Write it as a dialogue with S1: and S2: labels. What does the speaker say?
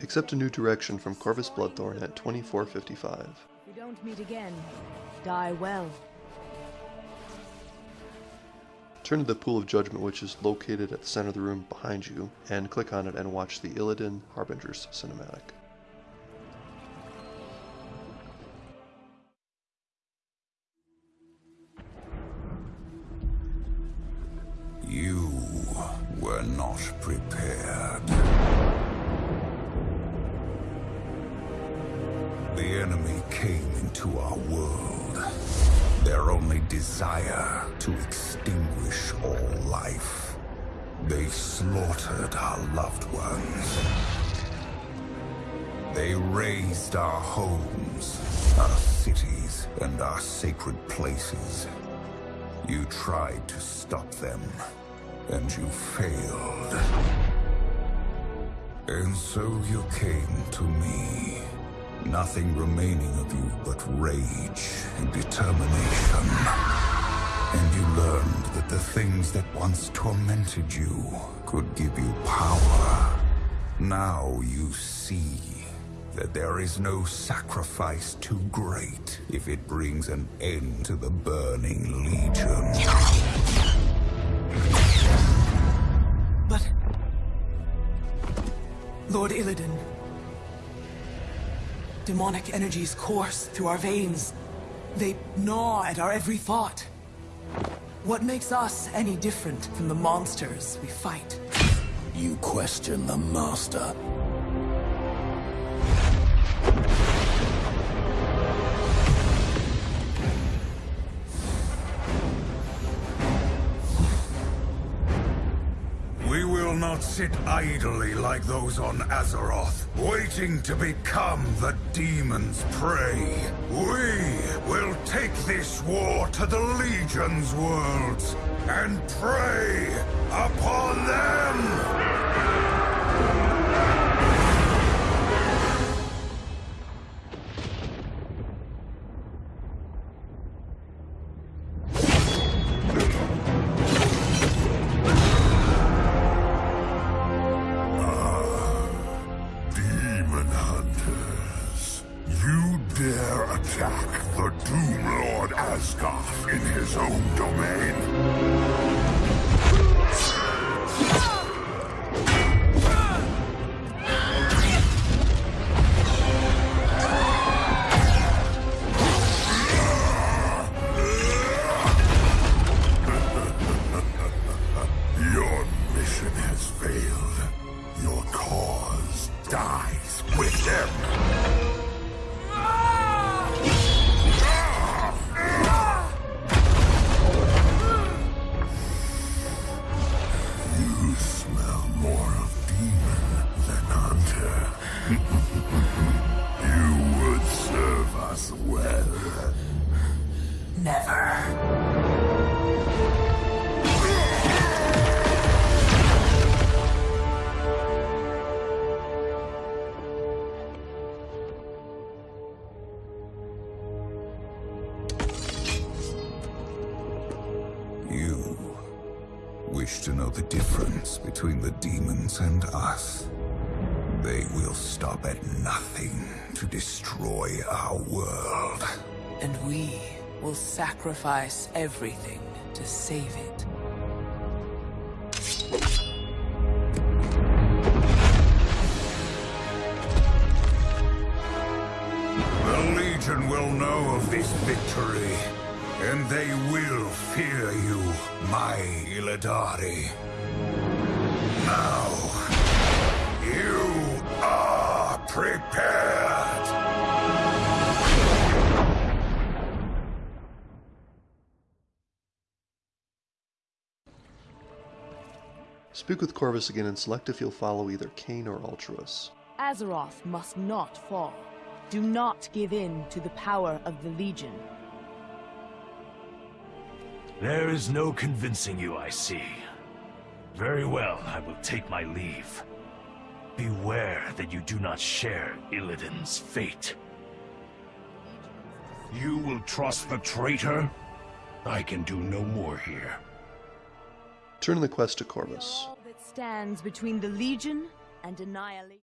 S1: Accept a new direction from Kor'vas Bloodthorn at 2455.
S2: If we don't meet again, die well.
S1: Turn to the Pool of Judgment which is located at the center of the room behind you, and click on it and watch the Illidan Harbingers cinematic.
S3: You were not prepared. Came into our world. Their only desire to extinguish all life. They slaughtered our loved ones. They razed our homes, our cities, and our sacred places. You tried to stop them, and you failed. And so you came to me. Nothing remaining of you but rage and determination. And you learned that the things that once tormented you could give you power. Now you see that there is no sacrifice too great if it brings an end to the Burning Legion.
S4: But... Lord Illidan... Demonic energies course through our veins. They gnaw at our every thought. What makes us any different from the monsters we fight?
S5: You question the Master.
S3: Will not sit idly like those on Azeroth, waiting to become the demon's prey. We will take this war to the Legion's worlds and prey upon them! Attack the Doom Lord Asgoth in his own domain? Your mission has failed. Your cause dies with him. You would serve us well.
S4: Never.
S3: You wish to know the difference between the demons and us. They will stop at nothing to destroy our world.
S4: And we will sacrifice everything to save it.
S3: The Legion will know of this victory, and they will fear you, my Illidari. Now, prepared!
S1: Speak with Kor'vas again and select if you'll follow either Kayn or Altruis.
S2: Azeroth must not fall. Do not give in to the power of the Legion.
S6: There is no convincing you, I see. Very well, I will take my leave. Beware that you do not share Illidan's fate. You will trust the traitor? I can do no more here.
S1: Turn the quest to Kor'vas.
S2: All that stands between the Legion and annihilation.